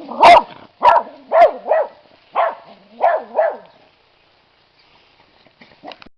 Oh,